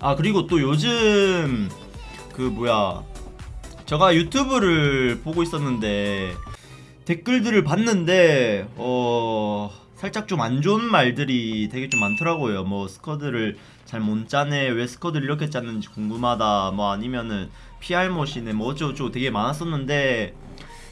아 그리고 또 요즘 그 뭐야 제가 유튜브를 보고 있었는데 댓글들을 봤는데 어 살짝 좀 안 좋은 말들이 되게 좀 많더라고요. 뭐 스쿼드를 잘 못 짜네, 왜 스쿼드를 이렇게 짰는지 궁금하다, 뭐 아니면은 PR못이네, 뭐 어쩌고저쩌고 되게 많았었는데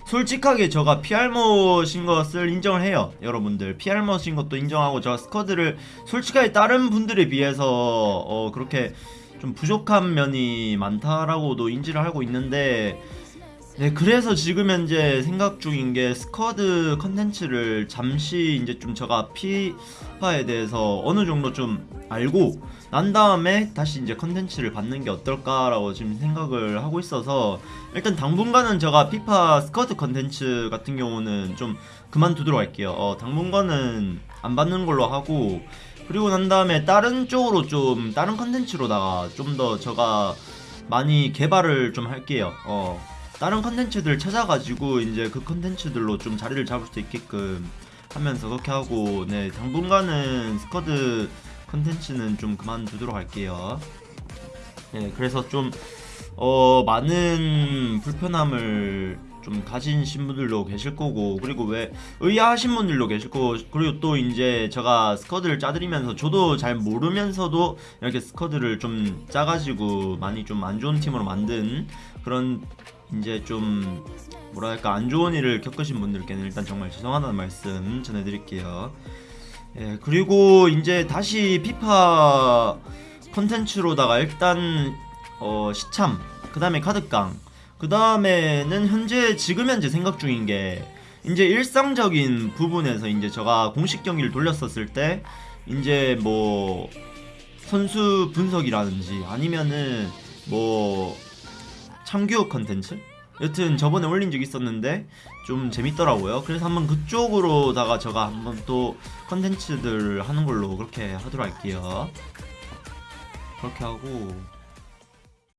솔직하게 제가 PR못인 것을 인정을 해요. 여러분들 PR못인 것도 인정하고 제가 스쿼드를 솔직하게 다른 분들에 비해서 어 그렇게 좀 부족한 면이 많다라고도 인지를 하고 있는데 네, 그래서 지금 현재 생각 중인 게 스쿼드 컨텐츠를 잠시 이제 좀 제가 피파에 대해서 어느 정도 좀 알고 난 다음에 다시 이제 컨텐츠를 받는 게 어떨까라고 지금 생각을 하고 있어서 일단 당분간은 제가 피파 스쿼드 컨텐츠 같은 경우는 좀 그만두도록 할게요. 어, 당분간은 안 받는 걸로 하고 그리고 난 다음에 다른 쪽으로 좀 다른 컨텐츠로다가 좀 더 제가 많이 개발을 좀 할게요. 어. 다른 컨텐츠들 찾아가지고 이제 그 컨텐츠들로 좀 자리를 잡을 수 있게끔 하면서 그렇게 하고 네 당분간은 스쿼드 컨텐츠는 좀 그만두도록 할게요. 네 그래서 좀 어 많은 불편함을 좀 가지신 분들도 계실 거고 그리고 왜 의아하신 분들도 계실 거고 그리고 또 이제 제가 스쿼드를 짜드리면서 저도 잘 모르면서도 이렇게 스쿼드를 좀 짜가지고 많이 좀 안 좋은 팀으로 만든 그런 이제 좀 뭐랄까 안 좋은 일을 겪으신 분들께는 일단 정말 죄송하다는 말씀 전해드릴게요. 예 그리고 이제 다시 피파 컨텐츠로다가 일단 어 시참 그 다음에 카드깡 그 다음에는 현재 지금 현재 생각 중인 게 이제 일상적인 부분에서 이제 제가 공식 경기를 돌렸었을 때 이제 뭐 선수 분석이라든지 아니면은 뭐 참교육 컨텐츠? 여튼 저번에 올린 적 있었는데 좀 재밌더라고요. 그래서 한번 그쪽으로다가 제가 한번 또 컨텐츠들 하는 걸로 그렇게 하도록 할게요. 그렇게 하고